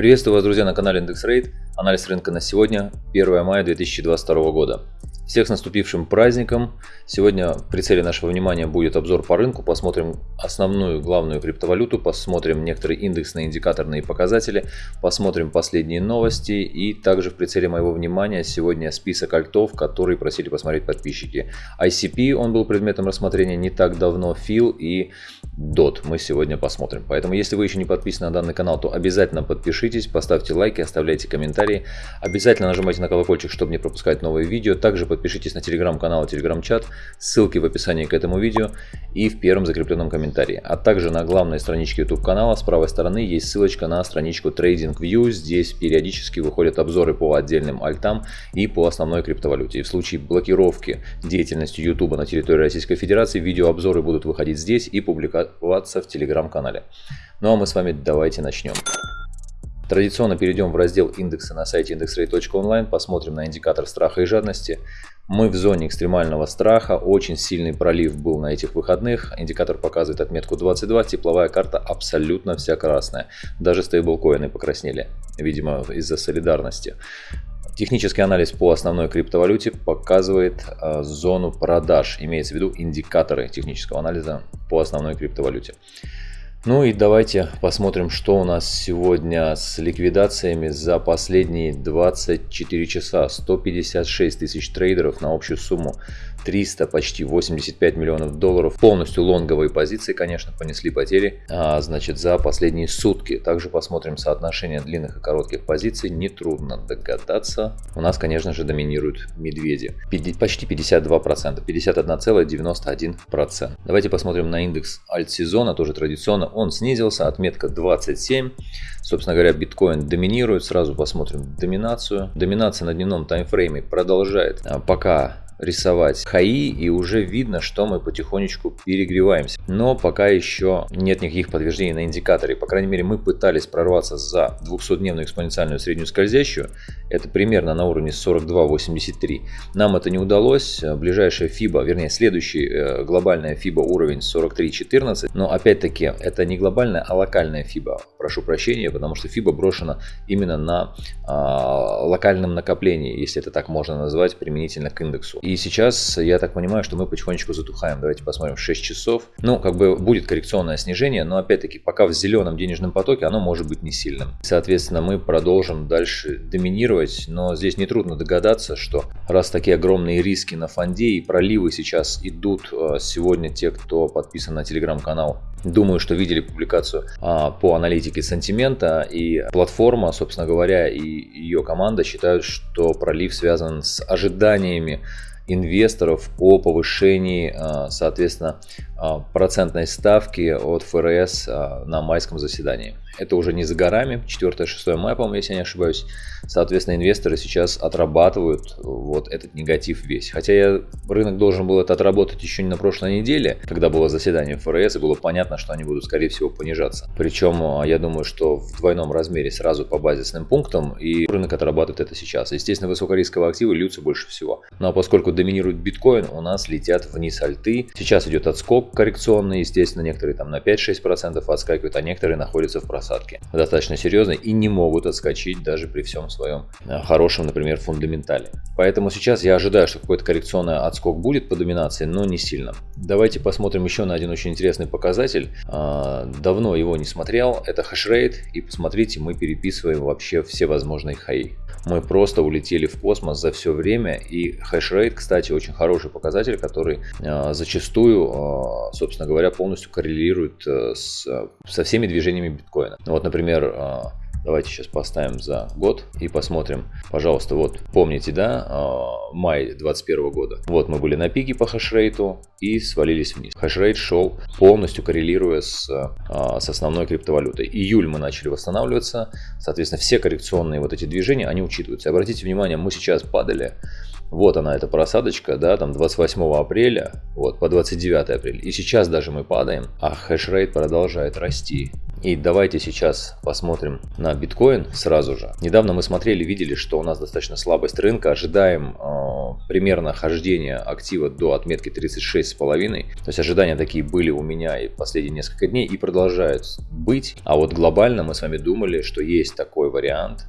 Приветствую вас, друзья, на канале Index Rate. Анализ рынка на сегодня, 1 мая 2022 года. Всех с наступившим праздником! Сегодня в прицеле нашего внимания будет обзор по рынку. Посмотрим основную главную криптовалюту, посмотрим некоторые индексные индикаторные показатели, посмотрим последние новости и также в прицеле моего внимания сегодня список альтов, которые просили посмотреть подписчики. ICP, он был предметом рассмотрения не так давно, FIL и DOT мы сегодня посмотрим. Поэтому если вы еще не подписаны на данный канал, то обязательно подпишитесь, поставьте лайки, оставляйте комментарии. Обязательно нажимайте на колокольчик, чтобы не пропускать новые видео. Также подпишитесь на телеграм-канал и телеграм-чат, ссылки в описании к этому видео и в первом закрепленном комментарии. А также на главной страничке YouTube канала с правой стороны есть ссылочка на страничку TradingView. Здесь периодически выходят обзоры по отдельным альтам и по основной криптовалюте. И в случае блокировки деятельности YouTube на территории Российской Федерации видеообзоры будут выходить здесь и публиковаться в телеграм-канале. Ну а мы с вами давайте начнем. Традиционно перейдем в раздел индекса на сайте indexrate.online, посмотрим на индикатор страха и жадности. Мы в зоне экстремального страха, очень сильный пролив был на этих выходных, индикатор показывает отметку 22, тепловая карта абсолютно вся красная, даже стейблкоины покраснели, видимо из-за солидарности. Технический анализ по основной криптовалюте показывает э, зону продаж, имеется в виду индикаторы технического анализа по основной криптовалюте. Ну и давайте посмотрим, что у нас сегодня с ликвидациями за последние 24 часа. 156 тысяч трейдеров на общую сумму 300, почти 85 миллионов долларов. Полностью лонговые позиции, конечно, понесли потери, а, значит, за последние сутки. Также посмотрим соотношение длинных и коротких позиций. Нетрудно догадаться. У нас, конечно же, доминируют медведи. Почти 52%, 51,91%. Давайте посмотрим на индекс альт-сезона, тоже традиционно. Он снизился, отметка 27. Собственно говоря, биткоин доминирует. Сразу посмотрим доминацию. Доминация на дневном таймфрейме продолжает а, пока рисовать хаи и уже видно, что мы потихонечку перегреваемся. Но пока еще нет никаких подтверждений на индикаторе. По крайней мере, мы пытались прорваться за 200-дневную экспоненциальную среднюю скользящую. Это примерно на уровне 42.83. Нам это не удалось. Ближайшая FIBA, вернее, следующий э, глобальная FIBA уровень 43.14. Но опять-таки, это не глобальная, а локальная FIBA. Прошу прощения, потому что FIBA брошена именно на э, локальном накоплении, если это так можно назвать, применительно к индексу. И сейчас я так понимаю, что мы потихонечку затухаем. Давайте посмотрим 6 часов. Ну, как бы будет коррекционное снижение, но опять-таки пока в зеленом денежном потоке оно может быть не сильным. Соответственно, мы продолжим дальше доминировать, но здесь нетрудно догадаться, что раз такие огромные риски на фонде и проливы сейчас идут а, сегодня те, кто подписан на телеграм-канал, думаю, что видели публикацию а, по аналитике сантимента и платформа, собственно говоря, и ее команда считают, что пролив связан с ожиданиями инвесторов о повышении, а, соответственно, а, процентной ставки от ФРС на майском заседании. Это уже не за горами, 4-6 мая, по-моему, если я не ошибаюсь. Соответственно, инвесторы сейчас отрабатывают вот этот негатив весь. Хотя я, рынок должен был это отработать еще не на прошлой неделе, когда было заседание ФРС, и было понятно, что они будут, скорее всего, понижаться. Причем, я думаю, что в двойном размере сразу по базисным пунктам, и рынок отрабатывает это сейчас. Естественно, высокорисковые активы льются больше всего. Но ну, а поскольку доминирует биткоин, у нас летят вниз альты. Сейчас идет отскок коррекционные, естественно, некоторые там на 5-6% отскакивают, а некоторые находятся в просадке достаточно серьезной и не могут отскочить даже при всем своем э, хорошем, например, фундаментале. Поэтому сейчас я ожидаю, что какой-то коррекционный отскок будет по доминации, но не сильно. Давайте посмотрим еще на один очень интересный показатель. А, давно его не смотрел, это хешрейт, и посмотрите, мы переписываем вообще все возможные хаи. Мы просто улетели в космос за все время, и хешрейт, кстати, очень хороший показатель, который а, зачастую а, собственно говоря, полностью коррелирует э, с, со всеми движениями биткоина. Ну вот, например, э, Давайте сейчас поставим за год и посмотрим. Пожалуйста, вот помните, да, э, май 2021 года. Вот мы были на пике по хешрейту и свалились вниз. Хешрейт шел полностью коррелируя с, с основной криптовалютой. Июль мы начали восстанавливаться. Соответственно, все коррекционные вот эти движения, они учитываются. Обратите внимание, мы сейчас падали вот она, эта просадочка, да, там 28 апреля, вот, по 29 апреля. И сейчас даже мы падаем, а хешрейт продолжает расти. И давайте сейчас посмотрим на биткоин сразу же. Недавно мы смотрели, видели, что у нас достаточно слабость рынка. Ожидаем э, примерно хождения актива до отметки 36,5. То есть ожидания такие были у меня и последние несколько дней и продолжают быть. А вот глобально мы с вами думали, что есть такой вариант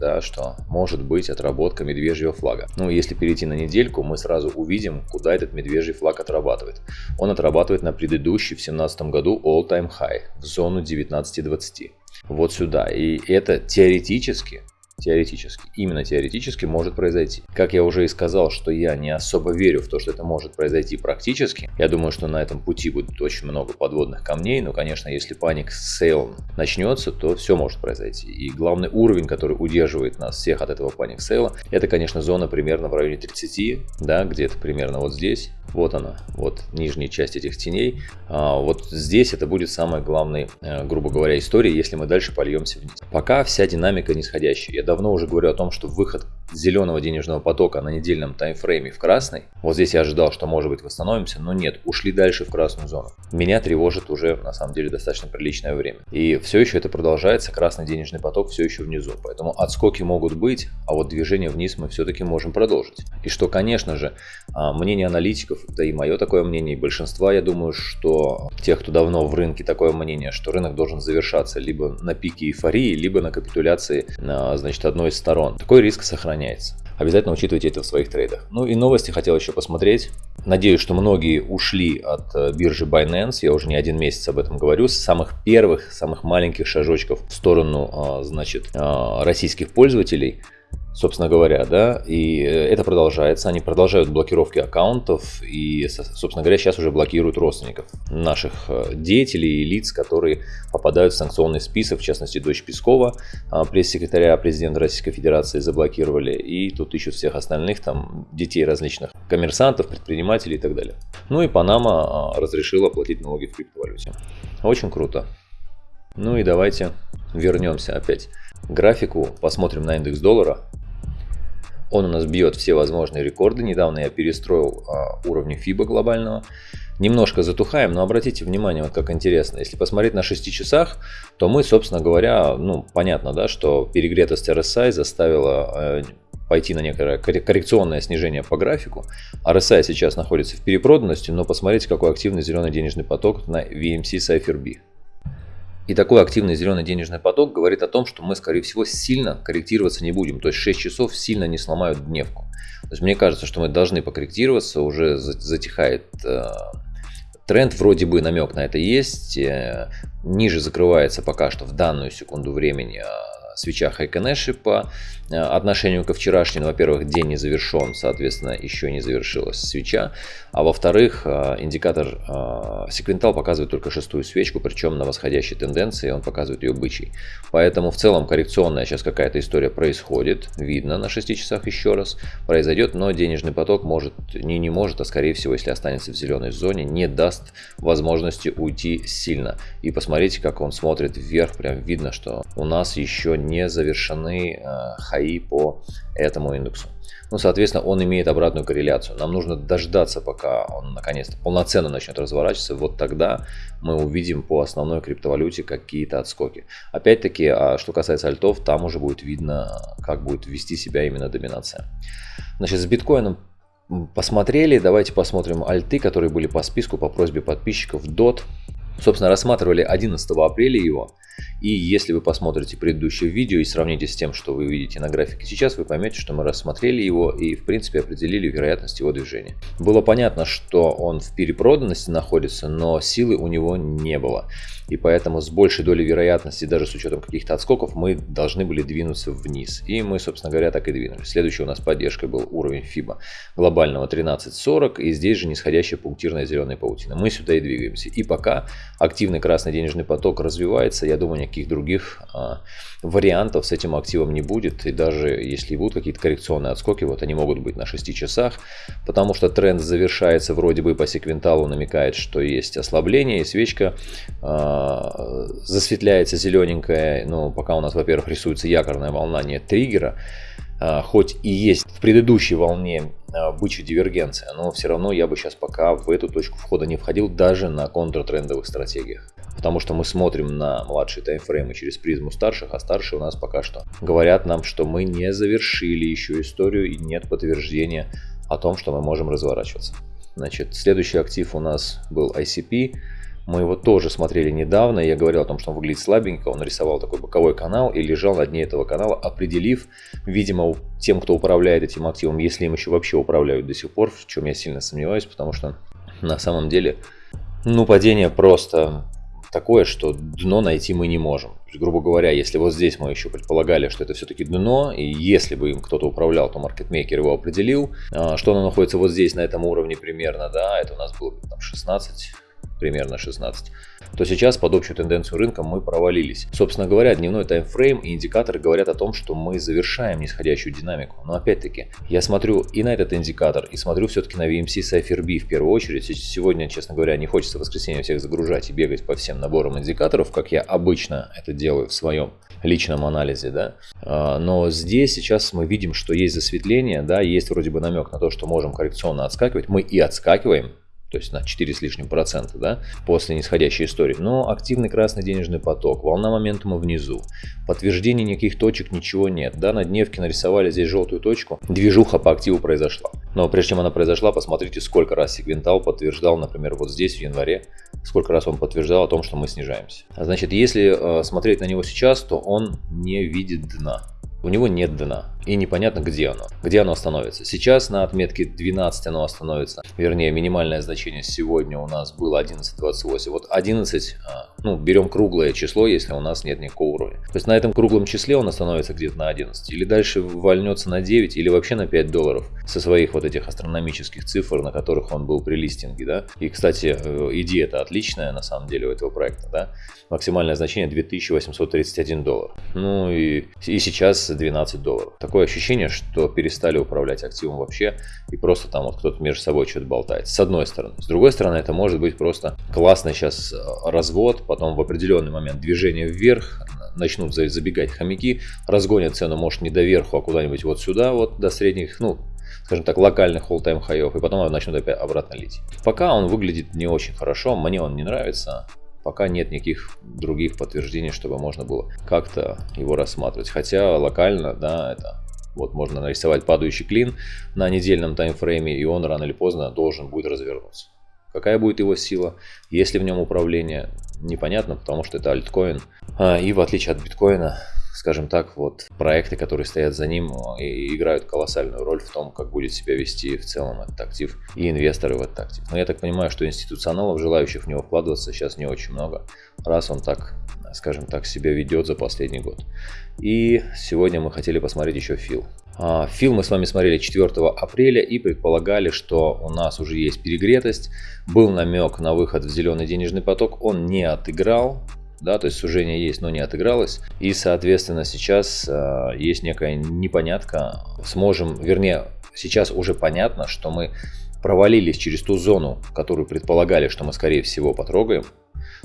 да, что может быть отработка медвежьего флага. Ну, если перейти на недельку, мы сразу увидим, куда этот медвежий флаг отрабатывает. Он отрабатывает на предыдущий в 2017 году all-time high в зону 19.20. Вот сюда. И это теоретически теоретически, именно теоретически может произойти. Как я уже и сказал, что я не особо верю в то, что это может произойти практически. Я думаю, что на этом пути будет очень много подводных камней, но, конечно, если паник с сейлом начнется, то все может произойти. И главный уровень, который удерживает нас всех от этого паник сейла, это, конечно, зона примерно в районе 30, да, где-то примерно вот здесь. Вот она, вот нижняя часть этих теней. А, вот здесь это будет самая главная, э, грубо говоря, история, если мы дальше польемся вниз. Пока вся динамика нисходящая. Я давно уже говорю о том, что выход зеленого денежного потока на недельном таймфрейме в красный. Вот здесь я ожидал, что может быть восстановимся, но нет, ушли дальше в красную зону. Меня тревожит уже на самом деле достаточно приличное время. И все еще это продолжается, красный денежный поток все еще внизу. Поэтому отскоки могут быть, а вот движение вниз мы все-таки можем продолжить. И что, конечно же, а, мнение аналитиков, да и мое такое мнение, и большинства, я думаю, что тех, кто давно в рынке, такое мнение, что рынок должен завершаться либо на пике эйфории, либо на капитуляции, значит, одной из сторон. Такой риск сохраняется. Обязательно учитывайте это в своих трейдах. Ну и новости хотел еще посмотреть. Надеюсь, что многие ушли от э, биржи Binance. Я уже не один месяц об этом говорю. С самых первых, самых маленьких шажочков в сторону, а, значит, а, российских пользователей – собственно говоря, да, и э, это продолжается, они продолжают блокировки аккаунтов и, собственно говоря, сейчас уже блокируют родственников наших э, деятелей и лиц, которые попадают в санкционный список, в частности, дочь Пескова, а, пресс-секретаря президента Российской Федерации заблокировали, и тут ищут всех остальных, там, детей различных коммерсантов, предпринимателей и так далее. Ну и Панама а, разрешила платить налоги в криптовалюте. Очень круто. Ну и давайте вернемся опять графику, посмотрим на индекс доллара. Он у нас бьет все возможные рекорды. Недавно я перестроил а, уровни FIBA глобального. Немножко затухаем, но обратите внимание, вот как интересно. Если посмотреть на 6 часах, то мы, собственно говоря, ну, понятно, да, что перегретость RSI заставила э, пойти на некое коррекционное снижение по графику. RSI сейчас находится в перепроданности, но посмотрите, какой активный зеленый денежный поток на VMC Cypher B. И такой активный зеленый денежный поток говорит о том, что мы, скорее всего, сильно корректироваться не будем. То есть 6 часов сильно не сломают дневку. То есть мне кажется, что мы должны покорректироваться, уже затихает э, тренд, вроде бы намек на это есть. Э, ниже закрывается пока что в данную секунду времени э, свеча Хайконеши по э, отношению ко вчерашнему. Во-первых, день не завершен, соответственно, еще не завершилась свеча. А во-вторых, э, индикатор э, секвентал показывает только шестую свечку, причем на восходящей тенденции он показывает ее бычий. Поэтому в целом коррекционная сейчас какая-то история происходит, видно на 6 часах еще раз, произойдет, но денежный поток может, не, не может, а скорее всего, если останется в зеленой зоне, не даст возможности уйти сильно. И посмотрите, как он смотрит вверх, прям видно, что у нас еще не завершены э, хаи по этому индексу. Ну, соответственно, он имеет обратную корреляцию. Нам нужно дождаться, пока он наконец-то полноценно начнет разворачиваться. Вот тогда мы увидим по основной криптовалюте какие-то отскоки. Опять-таки, а что касается альтов, там уже будет видно, как будет вести себя именно доминация. Значит, с биткоином посмотрели. Давайте посмотрим альты, которые были по списку по просьбе подписчиков. DOT. Собственно, рассматривали 11 апреля его. И если вы посмотрите предыдущее видео и сравните с тем, что вы видите на графике сейчас, вы поймете, что мы рассмотрели его и в принципе определили вероятность его движения. Было понятно, что он в перепроданности находится, но силы у него не было. И поэтому с большей долей вероятности, даже с учетом каких-то отскоков, мы должны были двинуться вниз. И мы, собственно говоря, так и двинулись. Следующий у нас поддержкой был уровень FIBA глобального 13.40. И здесь же нисходящая пунктирная зеленая паутина. Мы сюда и двигаемся. И пока активный красный денежный поток развивается, я думаю, никаких других а, вариантов с этим активом не будет. И даже если будут какие-то коррекционные отскоки, вот они могут быть на 6 часах, потому что тренд завершается вроде бы по секвенталу, намекает, что есть ослабление, и свечка а, засветляется зелененькая, но пока у нас, во-первых, рисуется якорная волна, нет триггера, хоть и есть в предыдущей волне а, бычья дивергенция, но все равно я бы сейчас пока в эту точку входа не входил даже на контртрендовых стратегиях. потому что мы смотрим на младшие таймфреймы через призму старших, а старшие у нас пока что говорят нам, что мы не завершили еще историю и нет подтверждения о том, что мы можем разворачиваться. Значит, следующий актив у нас был ICP. Мы его тоже смотрели недавно. Я говорил о том, что он выглядит слабенько. Он нарисовал такой боковой канал и лежал на дне этого канала, определив, видимо, тем, кто управляет этим активом, если им еще вообще управляют до сих пор, в чем я сильно сомневаюсь, потому что на самом деле, ну, падение просто такое, что дно найти мы не можем. Грубо говоря, если вот здесь мы еще предполагали, что это все-таки дно, и если бы им кто-то управлял, то маркетмейкер его определил, а, что оно находится вот здесь, на этом уровне примерно, да, это у нас было там 16, примерно 16, то сейчас под общую тенденцию рынка мы провалились. Собственно говоря, дневной таймфрейм и индикаторы говорят о том, что мы завершаем нисходящую динамику. Но опять-таки, я смотрю и на этот индикатор, и смотрю все-таки на VMC Cypher B в первую очередь. Сегодня, честно говоря, не хочется в воскресенье всех загружать и бегать по всем наборам индикаторов, как я обычно это делаю в своем личном анализе, да. А, но здесь сейчас мы видим, что есть засветление, да, есть вроде бы намек на то, что можем коррекционно отскакивать. Мы и отскакиваем, то есть на 4 с лишним процента, да, после нисходящей истории. Но активный красный денежный поток, волна моментума внизу, подтверждений никаких точек, ничего нет, да, на дневке нарисовали здесь желтую точку, движуха по активу произошла. Но прежде чем она произошла, посмотрите, сколько раз сегментал подтверждал, например, вот здесь в январе, сколько раз он подтверждал о том, что мы снижаемся. А значит, если э, смотреть на него сейчас, то он не видит дна у него нет дна. И непонятно, где оно. Где оно остановится. Сейчас на отметке 12 оно остановится. Вернее, минимальное значение сегодня у нас было 11.28. Вот 11, а, ну, берем круглое число, если у нас нет никакого уровня. То есть на этом круглом числе он остановится где-то на 11. Или дальше вольнется на 9, или вообще на 5 долларов. Со своих вот этих астрономических цифр, на которых он был при листинге, да. И, кстати, э, идея это отличная на самом деле у этого проекта, да. Максимальное значение 2831 доллар. Ну и, и сейчас 12 долларов. Такое ощущение, что перестали управлять активом вообще и просто там вот кто-то между собой что-то болтает. С одной стороны. С другой стороны, это может быть просто классный сейчас э, развод, потом в определенный момент движение вверх, начнут забегать хомяки, разгонят цену, может, не до верху, а куда-нибудь вот сюда, вот до средних, ну, скажем так, локальных all-time хаев, и потом начнут опять обратно лить. Пока он выглядит не очень хорошо, мне он не нравится, пока нет никаких других подтверждений, чтобы можно было как-то его рассматривать. Хотя локально, да, это вот можно нарисовать падающий клин на недельном таймфрейме, и он рано или поздно должен будет развернуться. Какая будет его сила, есть ли в нем управление, непонятно, потому что это альткоин. А, и в отличие от биткоина, скажем так, вот проекты, которые стоят за ним, и играют колоссальную роль в том, как будет себя вести в целом этот актив и инвесторы в этот актив. Но я так понимаю, что институционалов, желающих в него вкладываться, сейчас не очень много, раз он так, скажем так, себя ведет за последний год. И сегодня мы хотели посмотреть еще фил. А, фил мы с вами смотрели 4 апреля и предполагали, что у нас уже есть перегретость. Был намек на выход в зеленый денежный поток, он не отыграл да, то есть сужение есть, но не отыгралось. И, соответственно, сейчас э, есть некая непонятка. Сможем, вернее, сейчас уже понятно, что мы провалились через ту зону, которую предполагали, что мы, скорее всего, потрогаем.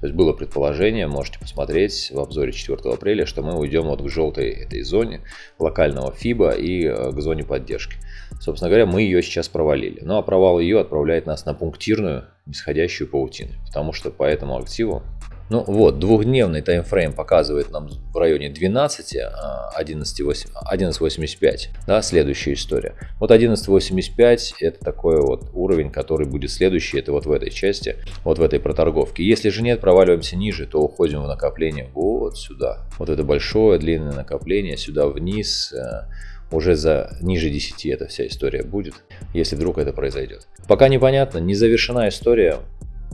То есть было предположение, можете посмотреть в обзоре 4 апреля, что мы уйдем вот к желтой этой зоне локального FIBA и э, к зоне поддержки. Собственно говоря, мы ее сейчас провалили. Ну а провал ее отправляет нас на пунктирную нисходящую паутину. Потому что по этому активу ну вот, двухдневный таймфрейм показывает нам в районе 12, 11.85, 11 да, следующая история. Вот 11.85 это такой вот уровень, который будет следующий, это вот в этой части, вот в этой проторговке. Если же нет, проваливаемся ниже, то уходим в накопление вот сюда. Вот это большое длинное накопление сюда вниз, э, уже за ниже 10 эта вся история будет, если вдруг это произойдет. Пока непонятно, не завершена история,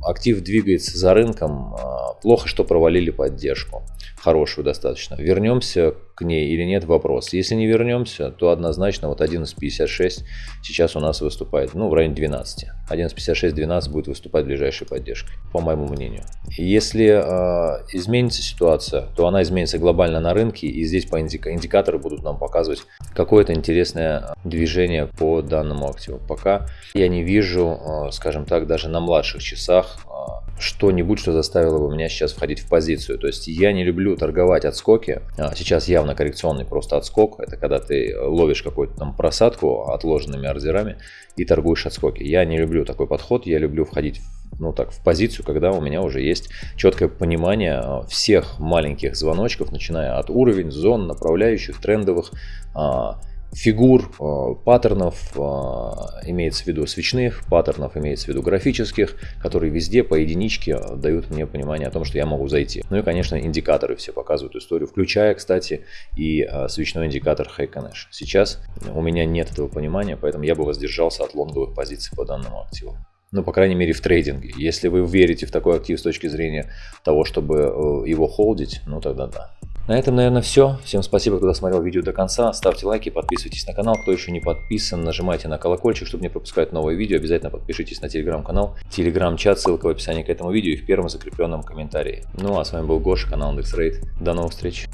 актив двигается за рынком, а, плохо, что провалили поддержку, хорошую достаточно. Вернемся к ней или нет, вопрос. Если не вернемся, то однозначно вот 11.56 сейчас у нас выступает, ну, в районе 12. 11.56-12 будет выступать ближайшей поддержкой, по моему мнению. Если э, изменится ситуация, то она изменится глобально на рынке, и здесь по индика индикаторы будут нам показывать какое-то интересное движение по данному активу. Пока я не вижу, э, скажем так, даже на младших часах а, что-нибудь, что заставило бы меня сейчас входить в позицию. То есть я не люблю торговать отскоки. А, сейчас явно коррекционный просто отскок. Это когда ты ловишь какую-то там просадку отложенными ордерами и торгуешь отскоки. Я не люблю такой подход. Я люблю входить ну так, в позицию, когда у меня уже есть четкое понимание а, всех маленьких звоночков, начиная от уровень, зон, направляющих, трендовых, фигур, э, паттернов, э, имеется в виду свечных, паттернов имеется в виду графических, которые везде по единичке дают мне понимание о том, что я могу зайти. Ну и, конечно, индикаторы все показывают историю, включая, кстати, и э, свечной индикатор Haykanesh. Сейчас у меня нет этого понимания, поэтому я бы воздержался от лонговых позиций по данному активу. Ну, по крайней мере, в трейдинге. Если вы верите в такой актив с точки зрения того, чтобы его холдить, ну тогда да. На этом, наверное, все. Всем спасибо, кто досмотрел видео до конца. Ставьте лайки, подписывайтесь на канал. Кто еще не подписан, нажимайте на колокольчик, чтобы не пропускать новые видео. Обязательно подпишитесь на телеграм-канал, телеграм-чат, ссылка в описании к этому видео и в первом закрепленном комментарии. Ну а с вами был Гоша, канал IndexRate. До новых встреч!